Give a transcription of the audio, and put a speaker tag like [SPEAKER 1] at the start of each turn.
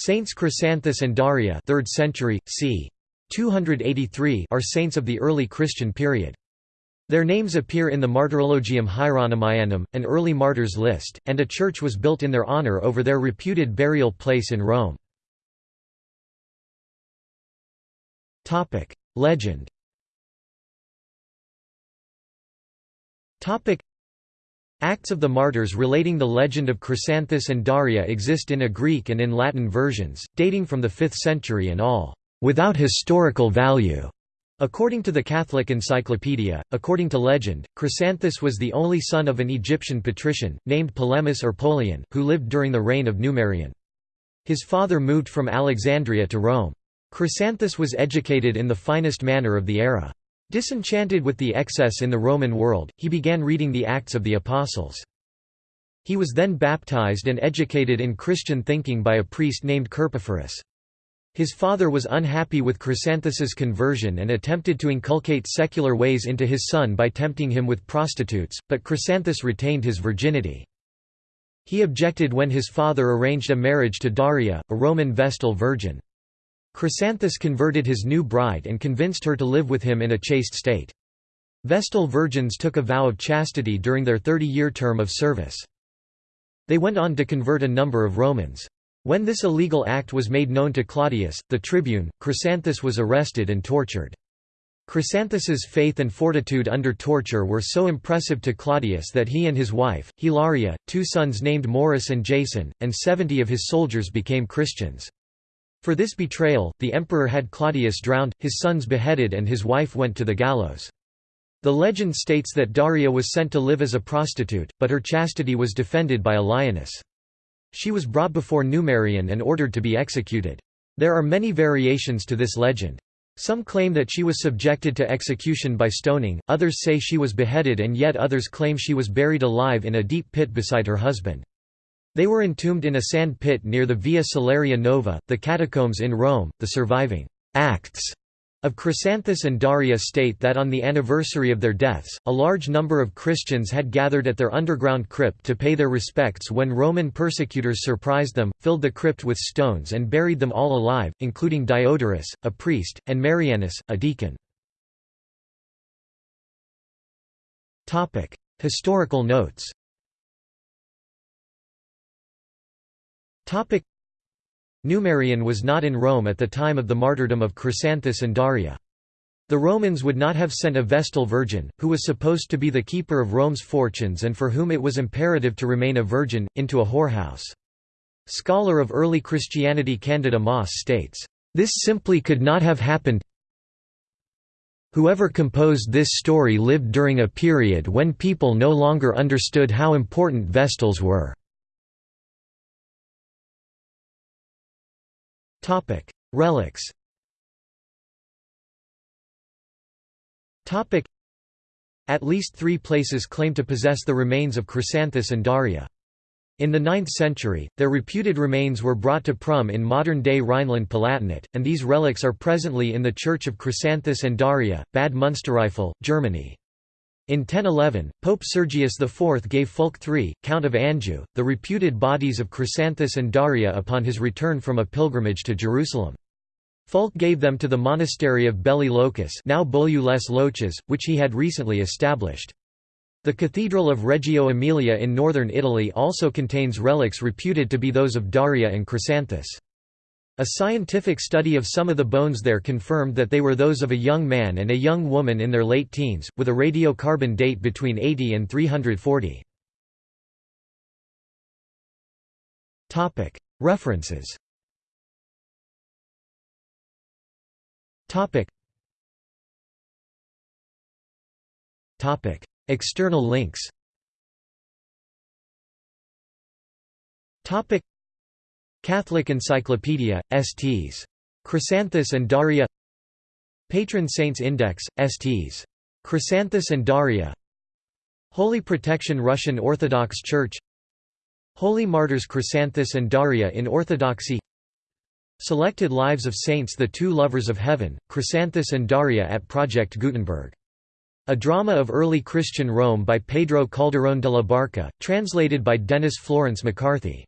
[SPEAKER 1] Saints Chrysanthus and Daria 3rd century, c. 283 are saints of the early Christian period. Their names appear in the Martyrologium Hieronymianum, an early martyrs list, and a church was built in their honor over their reputed burial place in Rome. Legend Acts of the Martyrs relating the legend of Chrysanthus and Daria exist in a Greek and in Latin versions, dating from the 5th century and all, "...without historical value." According to the Catholic Encyclopedia, according to legend, Chrysanthus was the only son of an Egyptian patrician, named Polemus or Polion, who lived during the reign of Numerian. His father moved from Alexandria to Rome. Chrysanthus was educated in the finest manner of the era. Disenchanted with the excess in the Roman world, he began reading the Acts of the Apostles. He was then baptized and educated in Christian thinking by a priest named Carpophorus. His father was unhappy with Chrysanthus's conversion and attempted to inculcate secular ways into his son by tempting him with prostitutes, but Chrysanthus retained his virginity. He objected when his father arranged a marriage to Daria, a Roman Vestal virgin. Chrysanthus converted his new bride and convinced her to live with him in a chaste state. Vestal virgins took a vow of chastity during their 30-year term of service. They went on to convert a number of Romans. When this illegal act was made known to Claudius, the tribune, Chrysanthus was arrested and tortured. Chrysanthus's faith and fortitude under torture were so impressive to Claudius that he and his wife, Hilaria, two sons named Maurus and Jason, and seventy of his soldiers became Christians. For this betrayal, the emperor had Claudius drowned, his sons beheaded and his wife went to the gallows. The legend states that Daria was sent to live as a prostitute, but her chastity was defended by a lioness. She was brought before Numerian and ordered to be executed. There are many variations to this legend. Some claim that she was subjected to execution by stoning, others say she was beheaded and yet others claim she was buried alive in a deep pit beside her husband. They were entombed in a sand pit near the Via Salaria Nova, the catacombs in Rome. The surviving acts of Chrysanthus and Daria state that on the anniversary of their deaths, a large number of Christians had gathered at their underground crypt to pay their respects when Roman persecutors surprised them, filled the crypt with stones and buried them all alive, including Diodorus, a priest, and Marianus, a deacon. Historical notes Numerian was not in Rome at the time of the martyrdom of Chrysanthus and Daria. The Romans would not have sent a Vestal virgin, who was supposed to be the keeper of Rome's fortunes and for whom it was imperative to remain a virgin, into a whorehouse. Scholar of early Christianity Candida Moss states, "...this simply could not have happened Whoever composed this story lived during a period when people no longer understood how important Vestals were." Relics At least three places claim to possess the remains of Chrysanthus and Daria. In the 9th century, their reputed remains were brought to Prüm in modern-day Rhineland-Palatinate, and these relics are presently in the Church of Chrysanthus and Daria, Bad Münstereifel, Germany. In 1011, Pope Sergius IV gave Fulk III, Count of Anjou, the reputed bodies of Chrysanthus and Daria upon his return from a pilgrimage to Jerusalem. Fulk gave them to the monastery of Belli Locus now Beaulieu les Loches, which he had recently established. The Cathedral of Reggio Emilia in northern Italy also contains relics reputed to be those of Daria and Chrysanthus. A scientific study of some of the bones there confirmed that they were those of a young man and a young woman in their late teens, with a radiocarbon date between 80 and 340. References. External links Catholic Encyclopedia, STs. Chrysanthus and Daria Patron Saints Index, STs. Chrysanthus and Daria Holy Protection Russian Orthodox Church Holy Martyrs Chrysanthus and Daria in Orthodoxy Selected Lives of Saints The Two Lovers of Heaven, Chrysanthus and Daria at Project Gutenberg. A drama of early Christian Rome by Pedro Calderón de la Barca, translated by Denis Florence MacCarthy